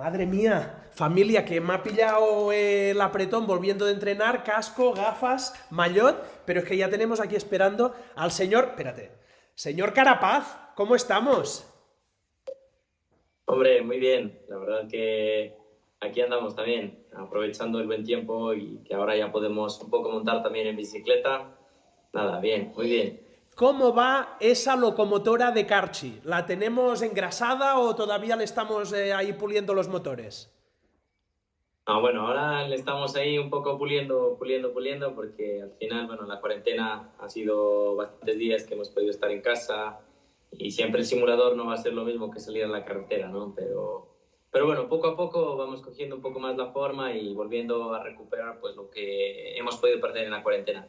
Madre mía, familia, que me ha pillado el apretón volviendo de entrenar, casco, gafas, maillot, pero es que ya tenemos aquí esperando al señor, espérate, señor Carapaz, ¿cómo estamos? Hombre, muy bien, la verdad que aquí andamos también, aprovechando el buen tiempo y que ahora ya podemos un poco montar también en bicicleta. Nada, bien, muy bien. ¿Cómo va esa locomotora de Carchi? ¿La tenemos engrasada o todavía le estamos eh, ahí puliendo los motores? Ah, bueno, ahora le estamos ahí un poco puliendo, puliendo, puliendo, porque al final, bueno, la cuarentena ha sido bastantes días que hemos podido estar en casa y siempre el simulador no va a ser lo mismo que salir a la carretera, ¿no? Pero, pero bueno, poco a poco vamos cogiendo un poco más la forma y volviendo a recuperar pues lo que hemos podido perder en la cuarentena.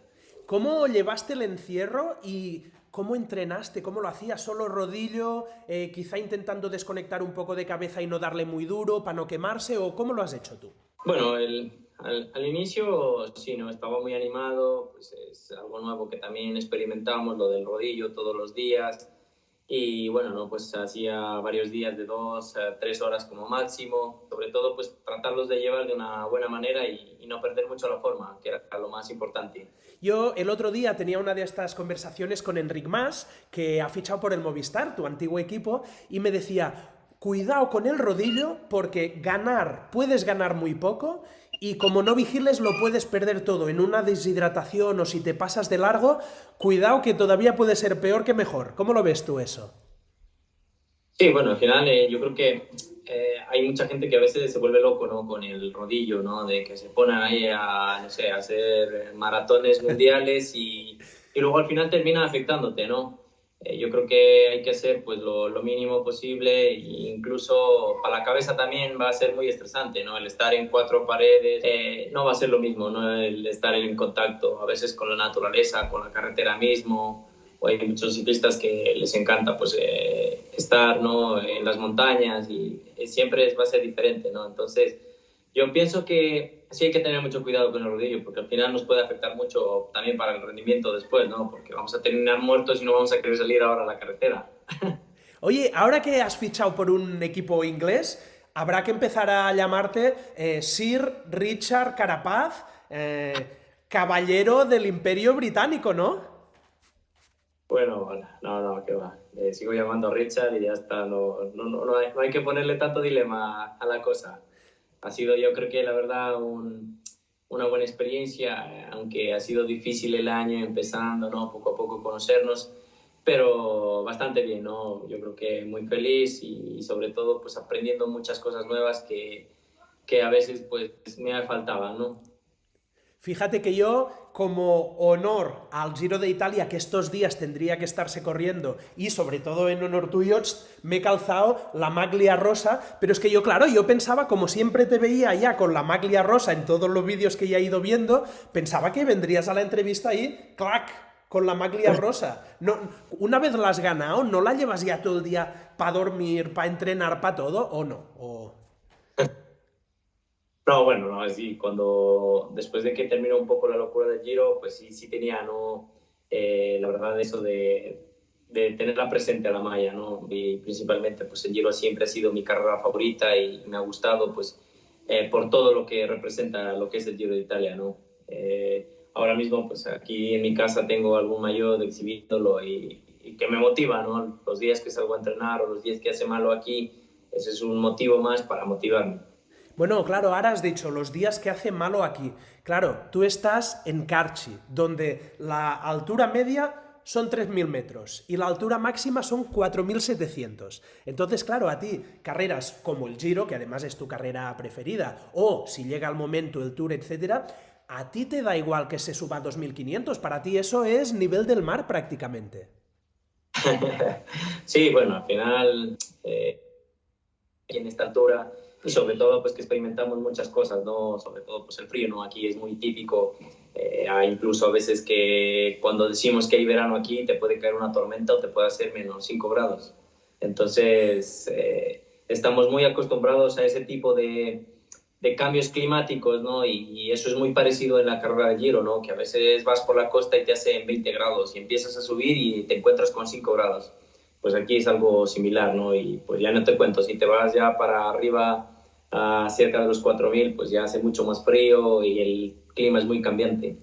¿Cómo llevaste el encierro y cómo entrenaste? ¿Cómo lo hacías? ¿Solo rodillo? Eh, ¿Quizá intentando desconectar un poco de cabeza y no darle muy duro para no quemarse? ¿O cómo lo has hecho tú? Bueno, al, al, inicio sí, no estaba muy animado, pues es algo nuevo que también experimentamos, lo del rodillo todos los días. Y bueno, no, pues hacía varios días de dos, tres horas como máximo. Sobre todo, pues tratarlos de llevar de una buena manera y, y, no perder mucho la forma, que era lo más importante. Yo el otro día tenía una de estas conversaciones con Enric Mas, que ha fichado por el Movistar, tu antiguo equipo, y me decía, cuidado con el rodillo porque ganar, puedes ganar muy poco y como no vigiles lo puedes perder todo en una deshidratación o si te pasas de largo, cuidado que todavía puede ser peor que mejor. ¿Cómo lo ves tú eso? Sí, bueno, al final eh, yo creo que eh, hay mucha gente que a veces se vuelve loco ¿no? con el rodillo, ¿no? de que se ponen ahí a, no sé, a hacer maratones mundiales y, y luego al final termina afectándote, ¿no? Eh, yo creo que hay que hacer pues lo, lo, mínimo posible e incluso para la cabeza también va a ser muy estresante, ¿no? El estar en cuatro paredes eh, no va a ser lo mismo, ¿no? El estar en contacto a veces con la naturaleza, con la carretera mismo, o hay muchos ciclistas que les encanta pues eh, estar, ¿no? En las montañas y siempre va a ser diferente, ¿no? Entonces yo pienso que sí hay que tener mucho cuidado con el rodillo, porque al final nos puede afectar mucho también para el rendimiento después, ¿no? Porque vamos a terminar muertos y no vamos a querer salir ahora a la carretera. Oye, ahora que has fichado por un equipo inglés, habrá que empezar a llamarte eh, Sir Richard Carapaz, eh, caballero del Imperio Británico, ¿no? Bueno, no, no, que va. Eh, sigo llamando Richard y ya está. No, no, no, no, hay, no hay que ponerle tanto dilema a la cosa ha sido yo creo que la verdad un, una buena experiencia, aunque ha sido difícil el año empezando, ¿no? Poco a poco conocernos, pero bastante bien, ¿no? Yo creo que muy feliz y, y sobre todo pues aprendiendo muchas cosas nuevas que, que a veces pues me faltaban, ¿no? Fíjate que yo, como honor al Giro de Italia, que estos días tendría que estarse corriendo, y sobre todo en honor tuyo, me he calzado la maglia rosa, pero es que yo, claro, yo pensaba, como siempre te veía ya con la maglia rosa en todos los vídeos que ya he ido viendo, pensaba que vendrías a la entrevista ahí, clac, con la maglia rosa. No, una vez la has ganado, ¿no la llevas ya todo el día para dormir, para entrenar, para todo, o no? O... No, bueno, no, sí, cuando después de que terminó un poco la locura del Giro, pues sí, sí tenía, ¿no? Eh, la verdad, eso de, de, tenerla presente a la malla, ¿no? Y principalmente, pues el Giro siempre ha sido mi carrera favorita y me ha gustado, pues, eh, por todo lo que representa lo que es el Giro de Italia, ¿no? Eh, ahora mismo, pues aquí en mi casa tengo algún mayor exhibíndolo y, y que me motiva, ¿no? Los días que salgo a entrenar o los días que hace malo aquí, ese es un motivo más para motivarme. Bueno, claro, ahora has dicho los días que hace malo aquí. Claro, tú estás en Carchi, donde la altura media son 3.000 metros y la altura máxima son 4.700. Entonces, claro, a ti, carreras como el Giro, que además es tu carrera preferida, o si llega el momento el Tour, etcétera, a ti te da igual que se suba a 2.500. Para ti eso es nivel del mar prácticamente. sí, bueno, al final, eh, en esta altura y sobre todo pues que experimentamos muchas cosas, ¿no? Sobre todo pues el frío, ¿no? Aquí es muy típico, eh, incluso a veces que cuando decimos que hay verano aquí te puede caer una tormenta o te puede hacer menos 5 grados. Entonces eh, estamos muy acostumbrados a ese tipo de, de cambios climáticos, ¿no? Y, y, eso es muy parecido en la carrera de Giro, ¿no? Que a veces vas por la costa y te hace 20 grados y empiezas a subir y te encuentras con 5 grados pues aquí es algo similar, ¿no? Y pues ya no te cuento, si te vas ya para arriba a cerca de los 4.000, pues ya hace mucho más frío y el clima es muy cambiante.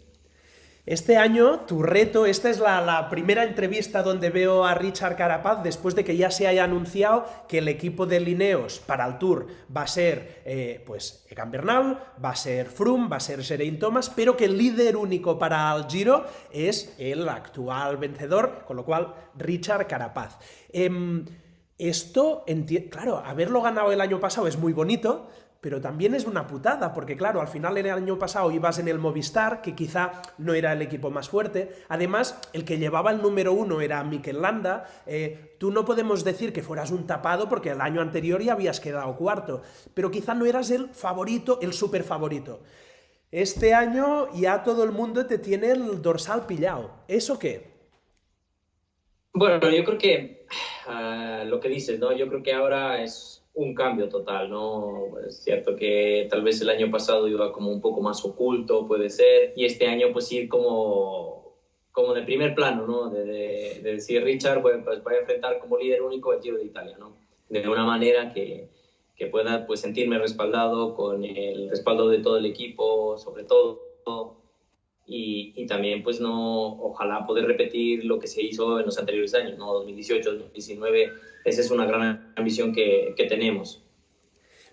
Este año, tu reto, esta es la, primera entrevista donde veo a Richard Carapaz después de que ya se haya anunciado que el equipo de Lineos para el Tour va a ser, eh, pues, Egan Bernal, va a ser Froome, va a ser Geraint Thomas, pero que el líder único para el Giro es el actual vencedor, con lo cual, Richard Carapaz. Em, esto, claro, haberlo ganado el año pasado es muy bonito, pero también es una putada, porque claro, al final el año pasado ibas en el Movistar, que quizá no era el equipo más fuerte, además el que llevaba el número uno era Mikel Landa, eh, tú no podemos decir que fueras un tapado porque el año anterior ya habías quedado cuarto, pero quizá no eras el favorito, el super favorito. Este año ya todo el mundo te tiene el dorsal pillado. ¿Eso qué? Bueno, yo creo que ah, lo que dices, ¿no? Yo creo que ahora es un cambio total, ¿no? Es cierto que tal vez el año pasado iba como un poco más oculto, puede ser, y este año pues ir como, como de primer plano, ¿no? De, decir, Richard, pues, pues voy a enfrentar como líder único el Giro de Italia, ¿no? De una manera que, que pueda pues sentirme respaldado con el respaldo de todo el equipo, sobre todo, y, y, también pues no, ojalá poder repetir lo que se hizo en los anteriores años, ¿no? 2018, 2019, esa es una gran ambición que, que tenemos.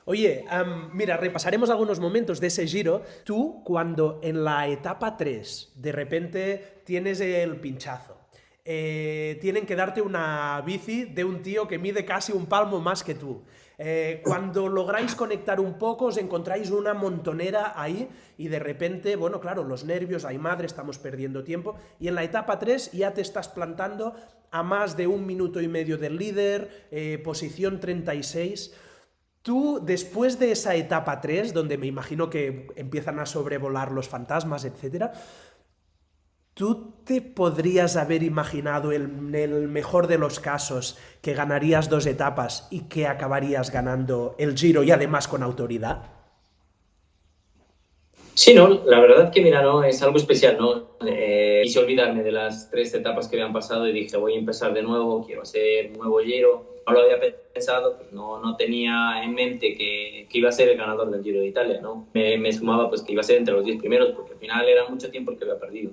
Oye, mira, repasaremos algunos momentos de ese giro. Tú, cuando en la etapa 3 de repente tienes el pinchazo, eh, tienen que darte una bici de un tío que mide casi un palmo más que tú. Eh, cuando lográis conectar un poco, os encontráis una montonera ahí y de repente, bueno, claro, los nervios, hay madre, estamos perdiendo tiempo. Y en la etapa 3 ya te estás plantando a más de un minuto y medio del líder, eh, posición 36. Tú, después de esa etapa 3, donde me imagino que empiezan a sobrevolar los fantasmas, etcétera, ¿Tú te podrías haber imaginado en el mejor de los casos que ganarías dos etapas y que acabarías ganando el Giro y además con autoridad? Sí, no, la verdad que mira, no, es algo especial, ¿no? Eh, quise olvidarme de las tres etapas que habían pasado y dije, voy a empezar de nuevo, quiero hacer un nuevo Giro. No lo había pensado, pues no, no tenía en mente que, iba a ser el ganador del Giro de Italia, ¿no? Me, sumaba pues que iba a ser entre los diez primeros, porque al final era mucho tiempo el que había perdido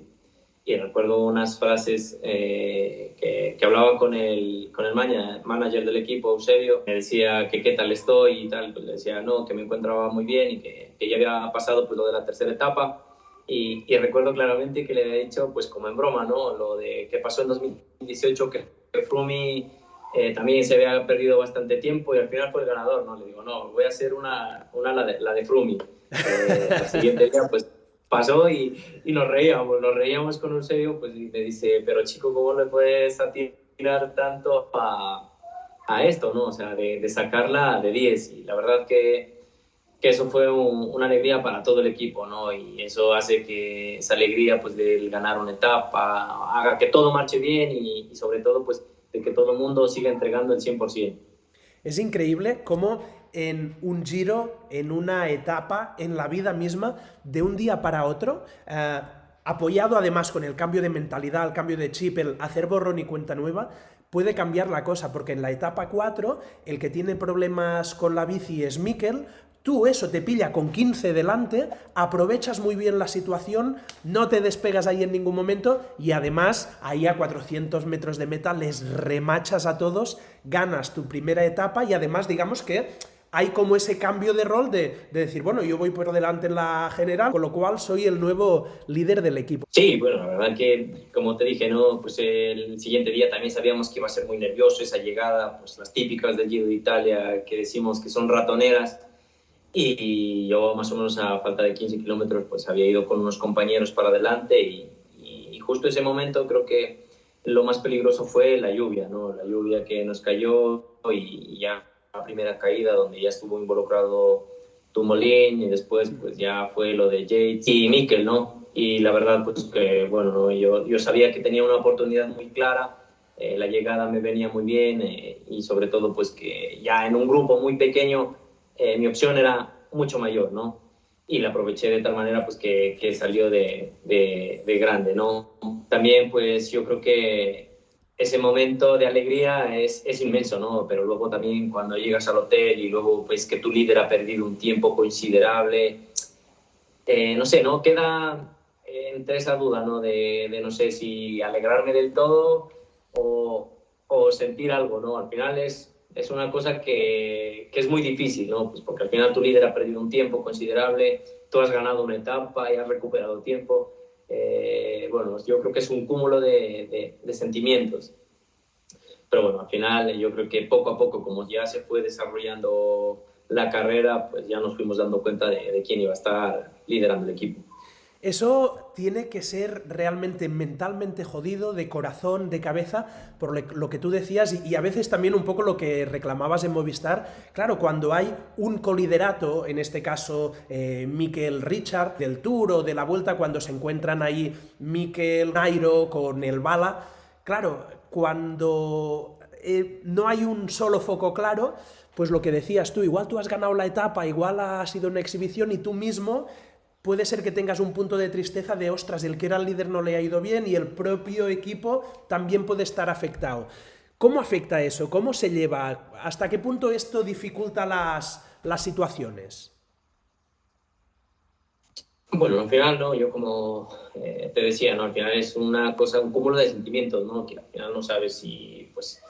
y recuerdo unas frases eh, que, que, hablaba con el, con el manager del equipo, Eusebio, me decía que qué tal estoy y tal, pues le decía no, que me encontraba muy bien y que, que ya había pasado pues lo de la tercera etapa y, y, recuerdo claramente que le había dicho pues como en broma, ¿no? Lo de que pasó en 2018 que, Frumi eh, también se había perdido bastante tiempo y al final fue el ganador, ¿no? Le digo, no, voy a hacer una, una la de, la de Frumi. Eh, al siguiente día pues pasó y, y, nos reíamos, nos reíamos con un serio, pues y me dice, pero chico, ¿cómo le puedes atirar tanto a, a esto, no? O sea, de, de, sacarla de 10 y la verdad que, que eso fue una alegría para todo el equipo, ¿no? Y eso hace que esa alegría, pues, del ganar una etapa, haga que todo marche bien y, y sobre todo, pues, de que todo el mundo siga entregando el 100%. Es increíble cómo en un giro, en una etapa, en la vida misma, de un día para otro, eh, apoyado además con el cambio de mentalidad, el cambio de chip, el hacer borrón y cuenta nueva, puede cambiar la cosa, porque en la etapa 4 el que tiene problemas con la bici es Mikel, Tú eso te pilla con 15 delante, aprovechas muy bien la situación, no te despegas ahí en ningún momento y además ahí a 400 metros de meta les remachas a todos, ganas tu primera etapa y además digamos que hay como ese cambio de rol de, decir, bueno, yo voy por delante en la general, con lo cual soy el nuevo líder del equipo. Sí, bueno, la verdad que, como te dije, ¿no? Pues el siguiente día también sabíamos que iba a ser muy nervioso esa llegada, pues las típicas del Giro de Italia, que decimos que son ratoneras, y yo más o menos a falta de 15 kilómetros pues había ido con unos compañeros para adelante y, y, justo ese momento creo que lo más peligroso fue la lluvia, ¿no? La lluvia que nos cayó y ya primera caída donde ya estuvo involucrado Tumolín y después pues ya fue lo de Yates y Mikel, ¿no? Y la verdad pues que bueno, yo, yo sabía que tenía una oportunidad muy clara, eh, la llegada me venía muy bien eh, y sobre todo pues que ya en un grupo muy pequeño eh, mi opción era mucho mayor, ¿no? Y la aproveché de tal manera pues que, que salió de, de, de, grande, ¿no? También pues yo creo que ese momento de alegría es, es, inmenso, ¿no? Pero luego también cuando llegas al hotel y luego pues que tu líder ha perdido un tiempo considerable, eh, no sé, ¿no? Queda entre esa duda, ¿no? De, de, no sé si alegrarme del todo o, o, sentir algo, ¿no? Al final es, es una cosa que, que, es muy difícil, ¿no? Pues porque al final tu líder ha perdido un tiempo considerable, tú has ganado una etapa y has recuperado tiempo eh, bueno, yo creo que es un cúmulo de, sentimientos. Pero bueno, al final yo creo que poco a poco, como ya se fue desarrollando la carrera, pues ya nos fuimos dando cuenta de quién iba a estar liderando el equipo. Eso tiene que ser realmente mentalmente jodido, de corazón, de cabeza, por lo que tú decías y a veces también un poco lo que reclamabas en Movistar. Claro, cuando hay un coliderato, en este caso eh, Richard del Tour o de la Vuelta, cuando se encuentran ahí Mikel Nairo con el Bala, claro, cuando eh, no hay un solo foco claro, pues lo que decías tú, igual tú has ganado la etapa, igual ha sido una exhibición y tú mismo puede ser que tengas un punto de tristeza de, ostras, el que era el líder no le ha ido bien y el propio equipo también puede estar afectado. ¿Cómo afecta eso? ¿Cómo se lleva? ¿Hasta qué punto esto dificulta las, las situaciones? Bueno, al final, ¿no? Yo como eh, te decía, ¿no? Al final es una cosa, un cúmulo de sentimientos, ¿no? Que al final no sabes si, pues,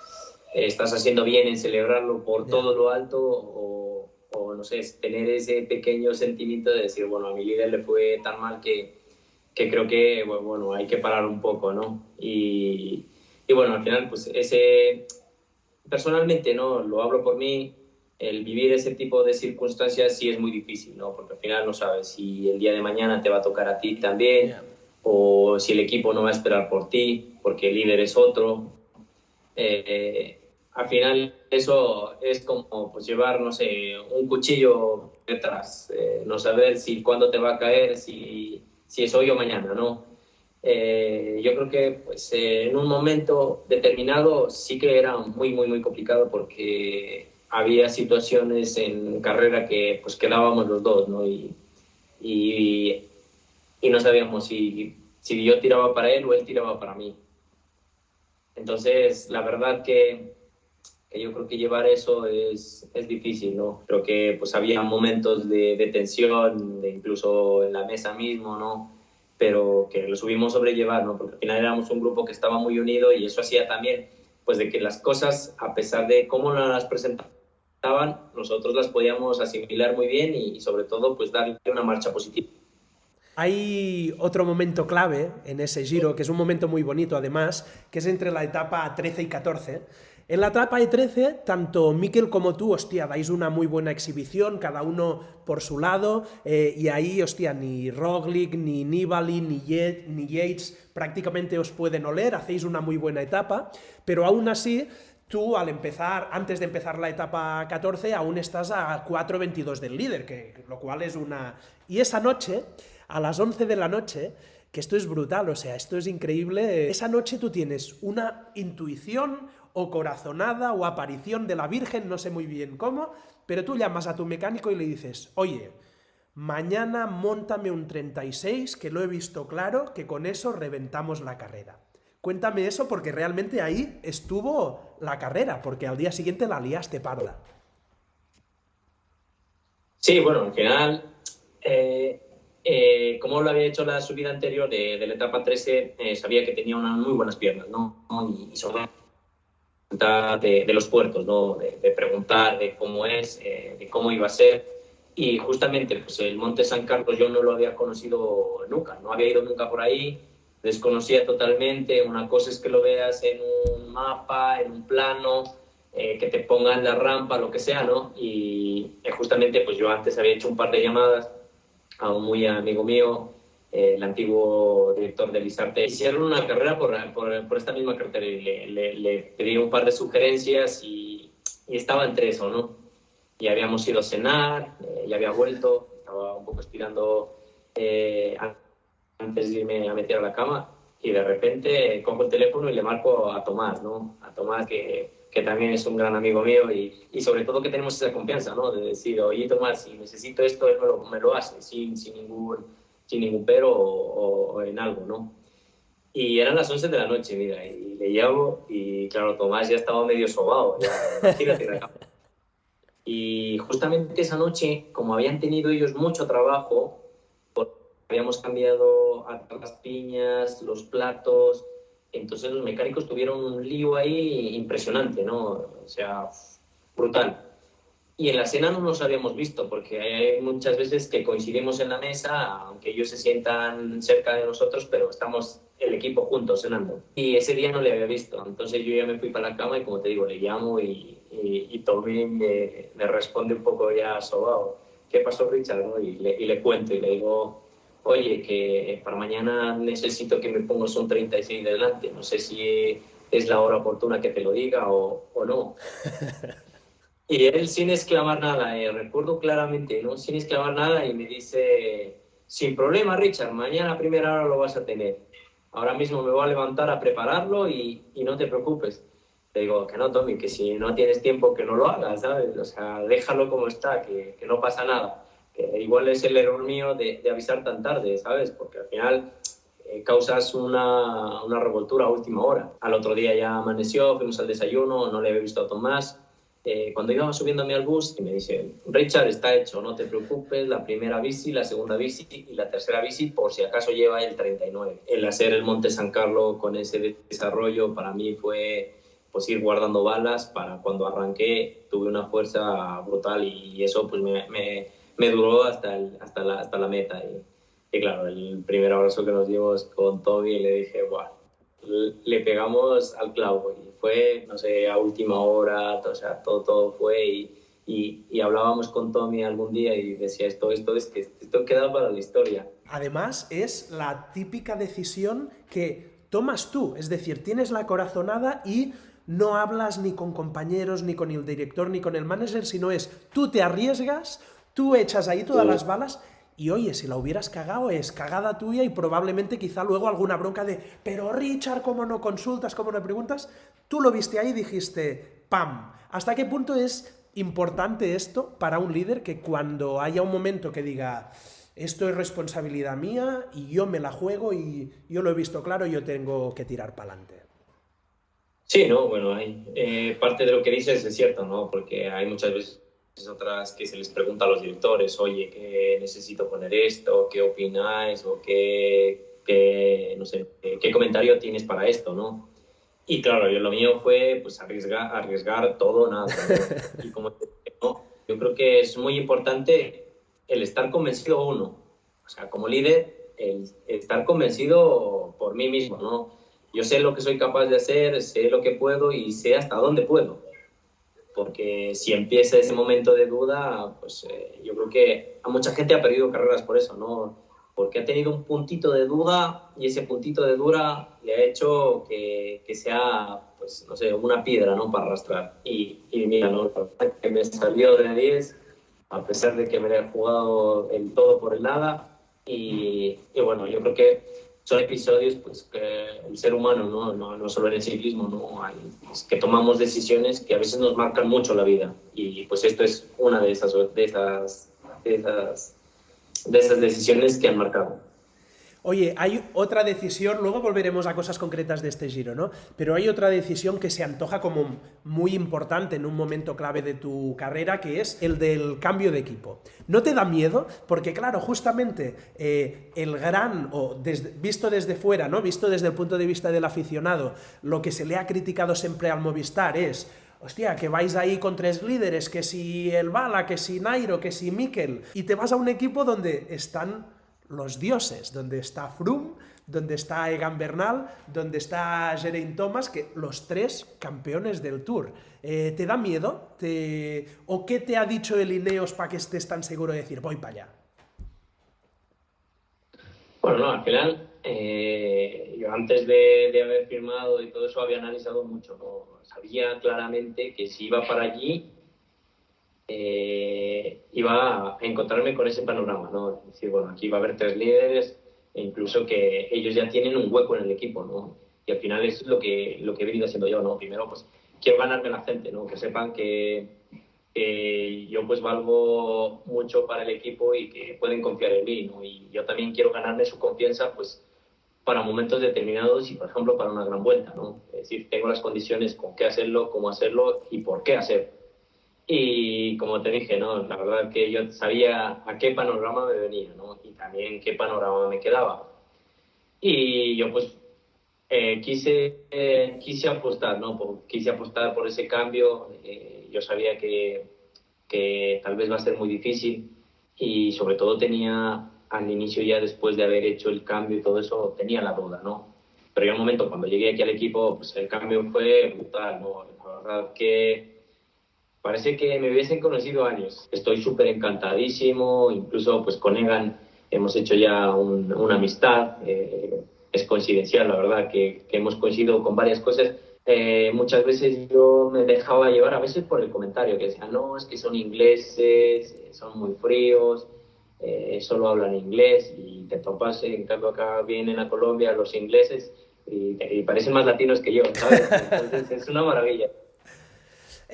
estás haciendo bien en celebrarlo por todo lo alto o o no sé, tener ese pequeño sentimiento de decir, bueno, a mi líder le fue tan mal que, que creo que, bueno, hay que parar un poco, ¿no? Y, y, bueno, al final, pues ese, personalmente, ¿no? Lo hablo por mí, el vivir ese tipo de circunstancias sí es muy difícil, ¿no? Porque al final no sabes si el día de mañana te va a tocar a ti también, o si el equipo no va a esperar por ti, porque el líder es otro. Eh, al final eso es como pues, llevar, no sé, un cuchillo detrás, eh, no saber si cuándo te va a caer, si, si es hoy o mañana, ¿no? Eh, yo creo que pues, eh, en un momento determinado sí que era muy, muy, muy complicado porque había situaciones en carrera que pues quedábamos los dos, ¿no? Y, y, y no sabíamos si, si yo tiraba para él o él tiraba para mí. Entonces, la verdad que yo creo que llevar eso es, es difícil, ¿no? Creo que pues había momentos de, de tensión, de incluso en la mesa mismo, ¿no? Pero que lo subimos sobrellevar, ¿no? Porque al final éramos un grupo que estaba muy unido y eso hacía también, pues de que las cosas, a pesar de cómo las presentaban, nosotros las podíamos asimilar muy bien y, y sobre todo, pues darle una marcha positiva. Hay otro momento clave en ese giro, que es un momento muy bonito además, que es entre la etapa 13 y 14, en la etapa de 13, tanto Mikel como tú, hostia, dais una muy buena exhibición, cada uno por su lado, eh, y ahí, hostia, ni Roglic, ni Nibali, ni, ni Yates prácticamente os pueden oler, hacéis una muy buena etapa, pero aún así, tú al empezar, antes de empezar la etapa 14, aún estás a 4.22 del líder, que, lo cual es una... Y esa noche, a las 11 de la noche, que esto es brutal, o sea, esto es increíble, esa noche tú tienes una intuición, o corazonada o aparición de la Virgen, no sé muy bien cómo, pero tú llamas a tu mecánico y le dices, oye, mañana montame un 36, que lo he visto claro, que con eso reventamos la carrera. Cuéntame eso porque realmente ahí estuvo la carrera, porque al día siguiente la liaste parda. Sí, bueno, al final, eh, eh, como lo había hecho la subida anterior de, la etapa 13, eh, sabía que tenía unas muy buenas piernas, ¿no? Y, sobre de, los puertos, ¿no? de, preguntar de cómo es, eh, de cómo iba a ser. Y justamente pues, el Monte San Carlos yo no lo había conocido nunca, no había ido nunca por ahí, desconocía totalmente. Una cosa es que lo veas en un mapa, en un plano, eh, que te pongan la rampa, lo que sea, ¿no? Y eh, justamente pues yo antes había hecho un par de llamadas a un muy amigo mío el antiguo director de Lizarte, hicieron una carrera por, por, esta misma carretera y le, le, pedí un par de sugerencias y, y, estaba entre eso, ¿no? Y habíamos ido a cenar, eh, ya había vuelto, estaba un poco estirando eh, antes de irme a meter a la cama y de repente cojo el teléfono y le marco a Tomás, ¿no? A Tomás que, que también es un gran amigo mío y, y, sobre todo que tenemos esa confianza, ¿no? De decir, oye Tomás, si necesito esto, me lo, me lo hace sin, sin ningún sin ningún pero o, en algo, ¿no? Y eran las 11 de la noche, mira, y le llamo y claro, Tomás ya estaba medio sobado, ya, Y justamente esa noche, como habían tenido ellos mucho trabajo, habíamos cambiado las piñas, los platos, entonces los mecánicos tuvieron un lío ahí impresionante, ¿no? O sea, brutal. Y en la cena no nos habíamos visto, porque hay muchas veces que coincidimos en la mesa, aunque ellos se sientan cerca de nosotros, pero estamos el equipo juntos cenando. Y ese día no le había visto, entonces yo ya me fui para la cama y como te digo, le llamo y, y, Tommy me, me, responde un poco ya sobado. ¿Qué pasó, Richard? Y, le, y le cuento y le digo, oye, que para mañana necesito que me pongas un 36 delante, no sé si es la hora oportuna que te lo diga o, o no. Y él sin exclamar nada, eh, recuerdo claramente, ¿no? Sin exclamar nada y me dice, sin problema Richard, mañana a primera hora lo vas a tener. Ahora mismo me voy a levantar a prepararlo y, y no te preocupes. Le digo, que no, Tommy, que si no tienes tiempo que no lo hagas, ¿sabes? O sea, déjalo como está, que, que no pasa nada que igual es el error mío de, avisar tan tarde, ¿sabes? Porque al final eh, causas una, una, revoltura a última hora. Al otro día ya amaneció, fuimos al desayuno, no le había visto a Tomás. Eh, cuando iba subiéndome al bus, y me dice, Richard, está hecho, no te preocupes, la primera bici, la segunda bici y la tercera bici, por si acaso lleva el 39. El hacer el Monte San Carlos con ese desarrollo para mí fue pues ir guardando balas para cuando arranqué tuve una fuerza brutal y eso pues me, me me duró hasta, hasta, la, hasta la meta. Y, claro, el primer abrazo que nos dimos con Tommy le dije, Buah, le pegamos al clavo y fue, no sé, a última hora, o sea, todo, todo fue y, y, y, hablábamos con Tommy algún día y decía esto, esto, es que esto queda para la historia. Además, es la típica decisión que tomas tú, es decir, tienes la corazonada y no hablas ni con compañeros, ni con el director, ni con el manager, sino es tú te arriesgas, Tú echas ahí todas las balas y oye, si la hubieras cagado es cagada tuya y probablemente quizá luego alguna bronca de pero Richard, ¿cómo no consultas? ¿Cómo no preguntas? Tú lo viste ahí y dijiste ¡pam! ¿Hasta qué punto es importante esto para un líder que cuando haya un momento que diga esto es responsabilidad mía y yo me la juego y yo lo he visto claro, yo tengo que tirar para adelante? Sí, no, bueno, hay, eh, parte de lo que dices es cierto, ¿no? Porque hay muchas veces otras que se les pregunta a los directores, oye, ¿qué necesito poner esto? ¿Qué opináis? ¿O qué, qué no sé, qué, comentario tienes para esto? ¿no? Y claro, yo, lo mío fue pues arriesgar, arriesgar todo, nada. Y como yo creo que es muy importante el estar convencido uno. O sea, como líder, el estar convencido por mí mismo, ¿no? Yo sé lo que soy capaz de hacer, sé lo que puedo y sé hasta dónde puedo porque si empieza ese momento de duda, pues eh, yo creo que a mucha gente ha perdido carreras por eso, ¿no? Porque ha tenido un puntito de duda y ese puntito de duda le ha hecho que, que sea, pues no sé, una piedra, ¿no? Para arrastrar. Y, y mira, ¿no? Que me salió de 10, a pesar de que me he jugado el todo por el nada. Y, y bueno, yo creo que son episodios pues, que el ser humano, ¿no? No, no solo en el ciclismo, ¿no? Hay, que tomamos decisiones que a veces nos marcan mucho la vida. Y pues esto es una de esas, de esas, de esas, de esas decisiones que han marcado. Oye, hay otra decisión, luego volveremos a cosas concretas de este giro, ¿no? Pero hay otra decisión que se antoja como muy importante en un momento clave de tu carrera, que es el del cambio de equipo. ¿No te da miedo? Porque claro, justamente eh, el gran, o visto desde fuera, ¿no? Visto desde el punto de vista del aficionado, lo que se le ha criticado siempre al Movistar es hostia, que vais ahí con tres líderes, que si el Bala, que si Nairo, que si Mikel, y te vas a un equipo donde están los dioses, donde está Froome, donde está Egan Bernal, donde está Geraint Thomas, que los tres campeones del Tour. Eh, ¿Te da miedo? ¿O qué te ha dicho el Ineos para que estés tan seguro de decir, voy para allá? Bueno, no, al final, eh, yo antes de, haber firmado y todo eso había analizado mucho, sabía claramente que si iba para allí eh, iba a encontrarme con ese panorama, ¿no? Es decir, bueno, aquí va a haber tres líderes e incluso que ellos ya tienen un hueco en el equipo, ¿no? Y al final es lo que, lo que he venido haciendo yo, ¿no? Primero, pues, quiero ganarme la gente, ¿no? Que sepan que, yo, pues, valgo mucho para el equipo y que pueden confiar en mí, ¿no? Y yo también quiero ganarme su confianza, pues, para momentos determinados y, por ejemplo, para una gran vuelta, ¿no? Es decir, tengo las condiciones con qué hacerlo, cómo hacerlo y por qué hacerlo. Y como te dije, ¿no? La verdad que yo sabía a qué panorama me venía, ¿no? Y también qué panorama me quedaba. Y yo pues eh, quise, eh, quise apostar, ¿no? quise apostar por ese cambio. Eh, yo sabía que, que tal vez va a ser muy difícil y sobre todo tenía al inicio ya después de haber hecho el cambio y todo eso, tenía la duda, ¿no? Pero ya un momento, cuando llegué aquí al equipo, pues el cambio fue brutal, ¿no? La verdad que parece que me hubiesen conocido años. Estoy súper encantadísimo, incluso pues con Egan hemos hecho ya una amistad, eh, es coincidencial, la verdad, que, que, hemos coincidido con varias cosas. Eh, muchas veces yo me dejaba llevar, a veces por el comentario, que decían, no, es que son ingleses, son muy fríos, eh, solo hablan inglés y te topas, en cambio acá vienen a Colombia los ingleses y, parecen más latinos que yo, ¿sabes? Entonces es una maravilla.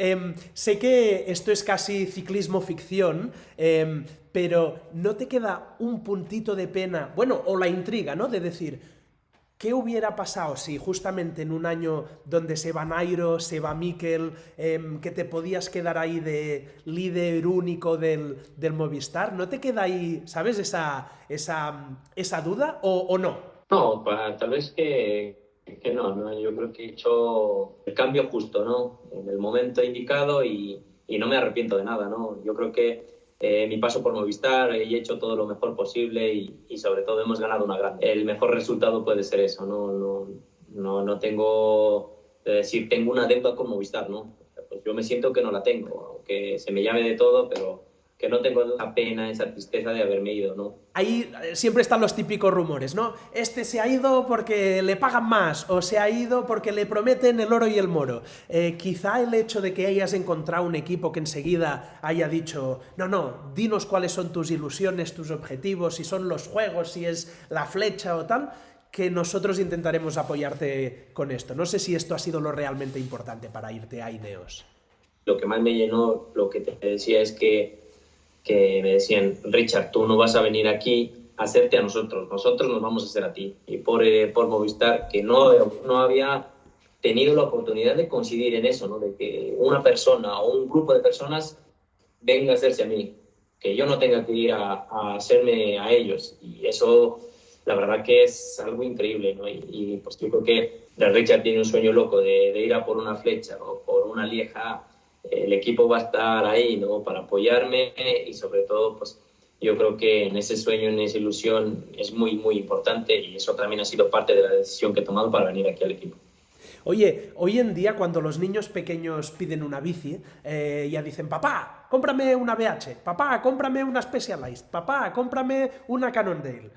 Em, sé que esto es casi ciclismo ficción, em, pero ¿no te queda un puntito de pena, bueno, o la intriga, ¿no? De decir, ¿Qué hubiera pasado si justamente en un año donde se va Nairo, se va Mikel, em, que te podías quedar ahí de líder único del, Movistar? ¿No te queda ahí, sabes, esa, esa, esa duda o, no? No, tal vez que, que no, no, yo creo que he hecho el cambio justo, ¿no? En el momento indicado y, y no me arrepiento de nada, ¿no? Yo creo que eh, mi paso por Movistar, he hecho todo lo mejor posible y, sobre todo hemos ganado una gran. El mejor resultado puede ser eso, no, no, no, no tengo, es decir, tengo una deuda con Movistar, ¿no? Pues yo me siento que no la tengo, aunque se me llame de todo, pero que no tengo esa pena, esa tristeza de haberme ido, ¿no? Ahí eh, siempre están los típicos rumores, ¿no? Este se ha ido porque le pagan más, o se ha ido porque le prometen el oro y el moro. Eh, quizá el hecho de que hayas encontrado un equipo que enseguida haya dicho, no, no, dinos cuáles son tus ilusiones, tus objetivos, si son los juegos, si es la flecha o tal, que nosotros intentaremos apoyarte con esto. No sé si esto ha sido lo realmente importante para irte a Ineos. Lo que más me llenó, lo que te decía, es que que me decían, Richard, tú no vas a venir aquí a hacerte a nosotros, nosotros nos vamos a hacer a ti. Y por, eh, por Movistar, que no, no había tenido la oportunidad de coincidir en eso, ¿no? de que una persona o un grupo de personas venga a hacerse a mí, que yo no tenga que ir a, a hacerme a ellos. Y eso, la verdad que es algo increíble. ¿no? Y, pues yo creo que Richard tiene un sueño loco de, de ir a por una flecha o por una lieja el equipo va a estar ahí, ¿no? Para apoyarme y sobre todo, pues yo creo que en ese sueño, en esa ilusión es muy, muy importante y eso también ha sido parte de la decisión que he tomado para venir aquí al equipo. Oye, hoy en día cuando los niños pequeños piden una bici, eh, ya dicen, papá, cómprame una BH, papá, cómprame una Specialized, papá, cómprame una Cannondale.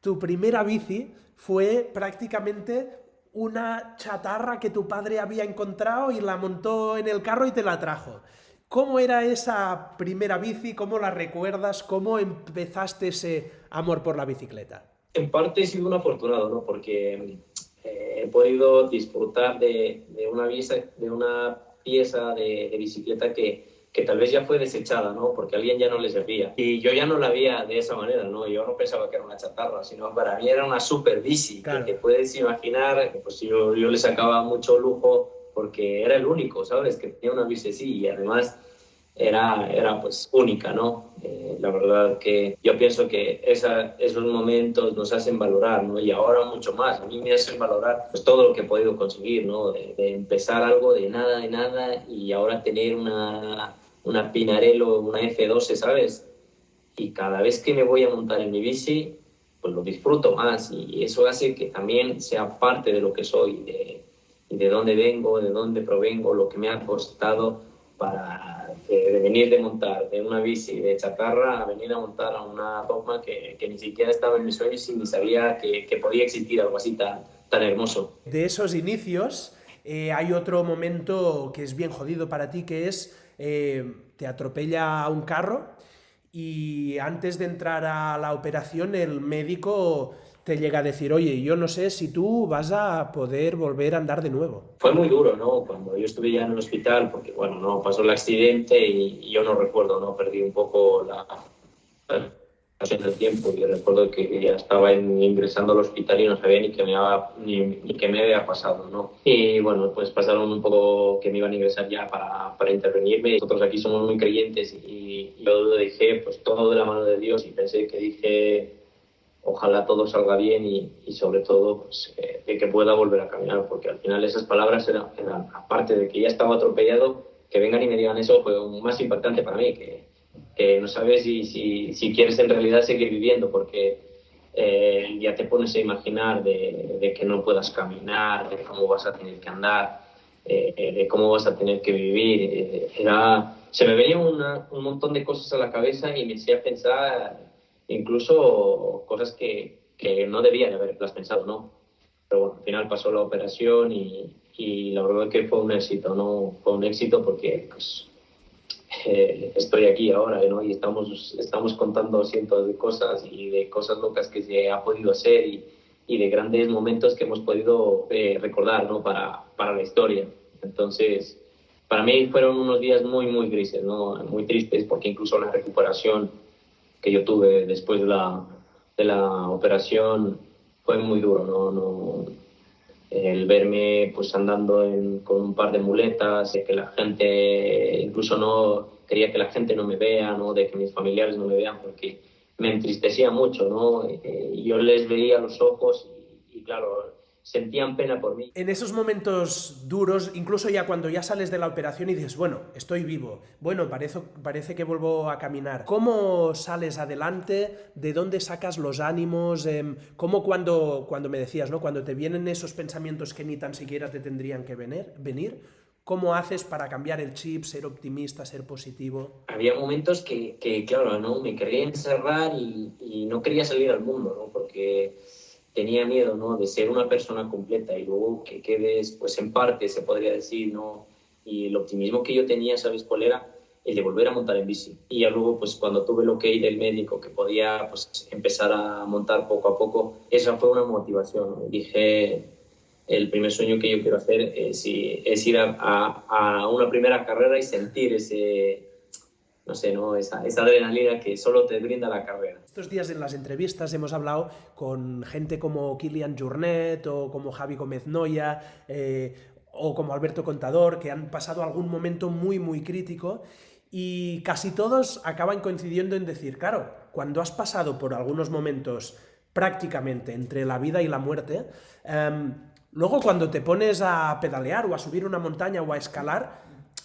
Tu primera bici fue prácticamente una chatarra que tu padre había encontrado y la montó en el carro y te la trajo. ¿Cómo era esa primera bici? ¿Cómo la recuerdas? ¿Cómo empezaste ese amor por la bicicleta? En parte he sido un afortunado, ¿no? Porque eh, he podido disfrutar de, una, de una pieza de bicicleta que, que tal vez ya fue desechada, ¿no? Porque a alguien ya no le servía. Y yo ya no la veía de esa manera, ¿no? Yo no pensaba que era una chatarra, sino para mí era una super bici, que te puedes imaginar, pues yo, yo le sacaba mucho lujo porque era el único, ¿sabes? Que tenía una bici así y además era, era pues única, ¿no? Eh, la verdad que yo pienso que esa, esos momentos nos hacen valorar, ¿no? Y ahora mucho más, a mí me hacen valorar pues todo lo que he podido conseguir, ¿no? de empezar algo de nada, de nada y ahora tener una, una Pinarello, una F12, ¿sabes? Y cada vez que me voy a montar en mi bici, pues lo disfruto más y eso hace que también sea parte de lo que soy, de, de dónde vengo, de dónde provengo, lo que me ha costado para de, venir de montar de una bici de chatarra a venir a montar a una dogma que, que ni siquiera estaba en mis sueños y ni sabía que, que podía existir algo así tan, tan hermoso. De esos inicios eh, hay otro momento que es bien jodido para ti, que es eh, te atropella un carro y antes de entrar a la operación el médico te llega a decir, oye, yo no sé si tú vas a poder volver a andar de nuevo. Fue muy duro, ¿no? Cuando yo estuve ya en el hospital, porque, bueno, no pasó el accidente y, yo no recuerdo, ¿no? Perdí un poco la, en el tiempo y recuerdo que ya estaba ingresando al hospital y no sabía ni qué me había, ni, qué me había pasado, ¿no? Y bueno, pues pasaron un poco que me iban a ingresar ya para, para intervenirme. Nosotros aquí somos muy creyentes y yo dejé pues todo de la mano de Dios y pensé que dije ojalá todo salga bien y, y sobre todo pues, eh, de que pueda volver a caminar, porque al final esas palabras eran, eran, aparte de que ya estaba atropellado, que vengan y me digan eso fue más impactante para mí, que, que no sabes si, si, si, quieres en realidad seguir viviendo, porque eh, ya te pones a imaginar de, de, que no puedas caminar, de cómo vas a tener que andar, eh, de cómo vas a tener que vivir. Eh, era, se me venían un montón de cosas a la cabeza y me hacía pensar incluso cosas que, que no debía de haberlas pensado, ¿no? Pero bueno, al final pasó la operación y, y la verdad que fue un éxito, ¿no? Fue un éxito porque pues, eh, estoy aquí ahora ¿no? y estamos, estamos contando cientos de cosas y de cosas locas que se ha podido hacer y, y de grandes momentos que hemos podido eh, recordar ¿no? para, para la historia. Entonces, para mí fueron unos días muy, muy grises, ¿no? muy tristes, porque incluso la recuperación que yo tuve después de la, de la operación fue muy duro. ¿no? no el verme pues andando con un par de muletas, que la gente, incluso no quería que la gente no me vea, ¿no? de que mis familiares no me vean, porque me entristecía mucho, ¿no? Eh, yo les veía los ojos y, y claro, sentían pena por mí. En esos momentos duros, incluso ya cuando ya sales de la operación y dices, bueno, estoy vivo, bueno, parece, parece que vuelvo a caminar. ¿Cómo sales adelante? ¿De dónde sacas los ánimos? Eh, ¿Cómo cuando, cuando me decías, ¿no? Cuando te vienen esos pensamientos que ni tan siquiera te tendrían que venir, venir ¿Cómo haces para cambiar el chip, ser optimista, ser positivo? Había momentos que, que claro, ¿no? me quería encerrar y, y, no quería salir al mundo, ¿no? porque tenía miedo, ¿no? De ser una persona completa y luego que quedes, pues en parte, se podría decir, ¿no? Y el optimismo que yo tenía, ¿sabes cuál era? El de volver a montar en bici. Y ya luego, pues cuando tuve que ir del médico, que podía pues, empezar a montar poco a poco, esa fue una motivación. ¿no? Dije, el primer sueño que yo quiero hacer es, es ir a, a, a una primera carrera y sentir ese, no sé, ¿no? Esa, adrenalina que solo te brinda la carrera. Estos días en las entrevistas hemos hablado con gente como Kilian Journet o como Javi Gómez Noya eh, o como Alberto Contador, que han pasado algún momento muy, muy crítico y casi todos acaban coincidiendo en decir, claro, cuando has pasado por algunos momentos prácticamente entre la vida y la muerte, eh, luego cuando te pones a pedalear o a subir una montaña o a escalar,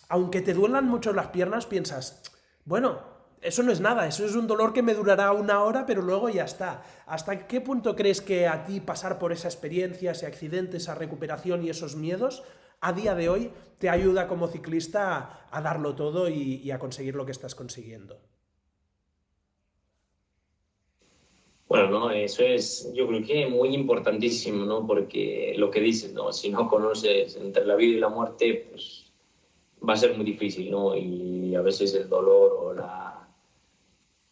aunque te duelan mucho las piernas, piensas, bueno, eso no es nada, eso es un dolor que me durará una hora, pero luego ya está. ¿Hasta qué punto crees que a ti pasar por esa experiencia, ese accidente, esa recuperación y esos miedos, a día de hoy te ayuda como ciclista a, darlo todo y, y, a conseguir lo que estás consiguiendo? Bueno, no, eso es, yo creo que muy importantísimo, ¿no? Porque lo que dices, ¿no? Si no conoces entre la vida y la muerte, pues va a ser muy difícil, ¿no? Y a veces el dolor o la,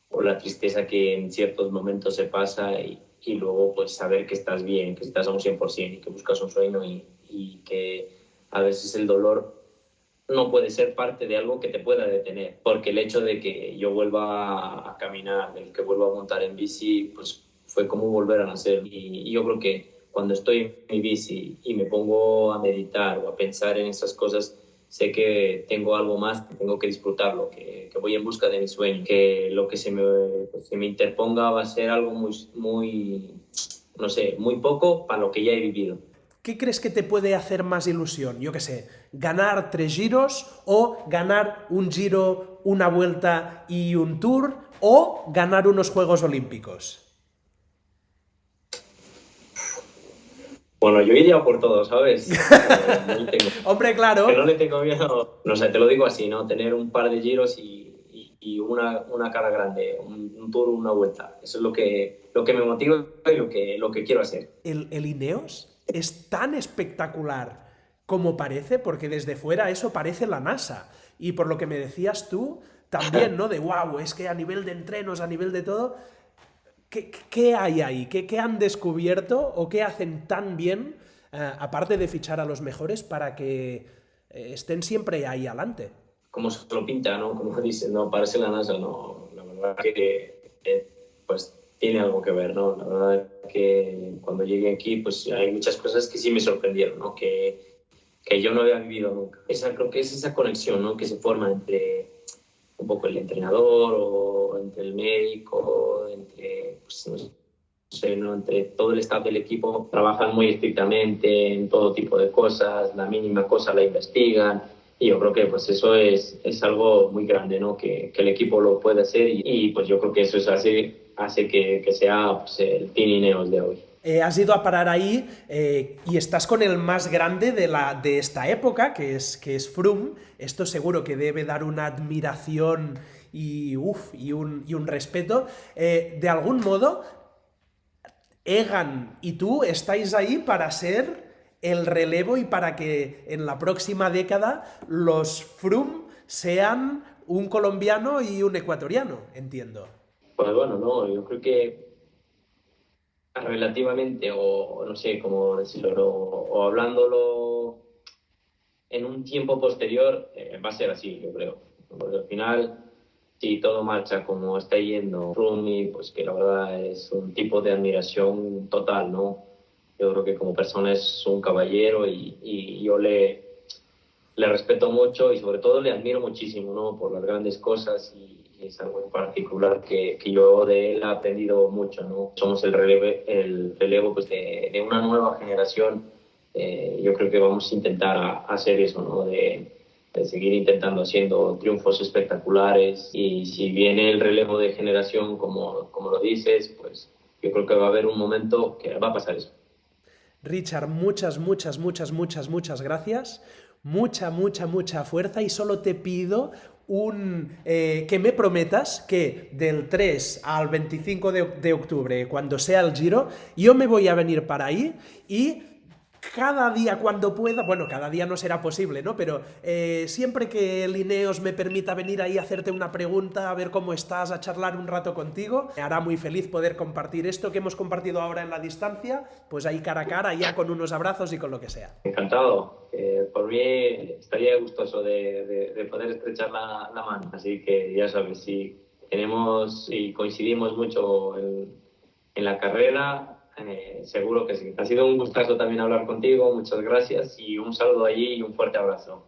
o la tristeza que en ciertos momentos se pasa y, y luego pues saber que estás bien, que estás a un 100% y que buscas un sueño y, y que a veces el dolor no puede ser parte de algo que te pueda detener, porque el hecho de que yo vuelva a caminar, de que vuelva a montar en bici, pues fue como volver a nacer. Y, y yo creo que cuando estoy en mi bici y me pongo a meditar o a pensar en esas cosas, sé que tengo algo más, que tengo que disfrutarlo, que, voy en busca de mi sueño, que lo que se me, pues, se me interponga va a ser algo muy, muy, no sé, muy poco para lo que ya he vivido. ¿Qué crees que te puede hacer más ilusión? Yo qué sé, ganar tres giros o ganar un giro, una vuelta y un tour o ganar unos Juegos Olímpicos. Bueno, yo iría por todo, ¿sabes? No tengo, Hombre, claro. Que no le tengo miedo. No sé, te lo digo así, ¿no? Tener un par de giros y, y, y una, una, cara grande, un, un, tour, una vuelta. Eso es lo que, lo que me motiva y lo que, lo que quiero hacer. El, el Ineos es tan espectacular como parece, porque desde fuera eso parece la NASA. Y por lo que me decías tú, también, ¿no? De wow, es que a nivel de entrenos, a nivel de todo ¿Qué, ¿Qué, hay ahí? ¿Qué, ¿Qué, han descubierto o qué hacen tan bien, eh, aparte de fichar a los mejores, para que eh, estén siempre ahí adelante? Como se lo pinta, ¿no? Como dicen, no, parece la NASA, no. La verdad que eh, pues tiene algo que ver, ¿no? La verdad que cuando llegué aquí, pues hay muchas cosas que sí me sorprendieron, ¿no? Que, que yo no había vivido nunca. Esa, creo que es esa conexión, ¿no? Que se forma entre un poco el entrenador o entre el médico, entre, pues, todo el staff del equipo. Trabajan muy estrictamente en todo tipo de cosas, la mínima cosa la investigan. Y yo creo que pues eso es, es algo muy grande, ¿no? Que, que el equipo lo puede hacer y, pues yo creo que eso es así hace que, que sea pues, el Pirineos de hoy. Eh, has ido a parar ahí eh, y estás con el más grande de, la, de esta época, que es, que es. Esto seguro que debe dar una admiración y, uf, y, un, y un respeto. Eh, de algún modo, Egan y tú estáis ahí para ser el relevo y para que en la próxima década los Froome sean un colombiano y un ecuatoriano, entiendo. Pues bueno, no, yo creo que relativamente, o no sé cómo decirlo, o, hablándolo en un tiempo posterior, eh, va a ser así, yo creo. Porque al final, si todo marcha como está yendo Rumi, pues que la verdad es un tipo de admiración total, ¿no? Yo creo que como persona es un caballero y, y yo le, le respeto mucho y sobre todo le admiro muchísimo, ¿no? Por las grandes cosas y, es algo en particular que, que, yo de él he aprendido mucho, ¿no? Somos el relevo, el relevo pues de, de una nueva generación. Eh, yo creo que vamos a intentar hacer eso, ¿no? De, de, seguir intentando haciendo triunfos espectaculares y si viene el relevo de generación, como, como lo dices, pues yo creo que va a haber un momento que va a pasar eso. Richard, muchas, muchas, muchas, muchas, muchas gracias. Mucha, mucha, mucha fuerza y solo te pido un, eh, que me prometas que del 3 al 25 de, de octubre, cuando sea el giro, yo me voy a venir para ahí y cada día cuando pueda, bueno, cada día no será posible, ¿no? Pero eh, siempre que Lineos me permita venir ahí a hacerte una pregunta, a ver cómo estás, a charlar un rato contigo, me hará muy feliz poder compartir esto que hemos compartido ahora en la distancia, pues ahí cara a cara, ya con unos abrazos y con lo que sea. Encantado. Eh, por mí estaría gustoso de, de, de poder estrechar la, la, mano, así que ya sabes, si tenemos y coincidimos mucho en, en la carrera, eh, seguro que sí. Ha sido un gustazo también hablar contigo, muchas gracias y un saludo allí y un fuerte abrazo.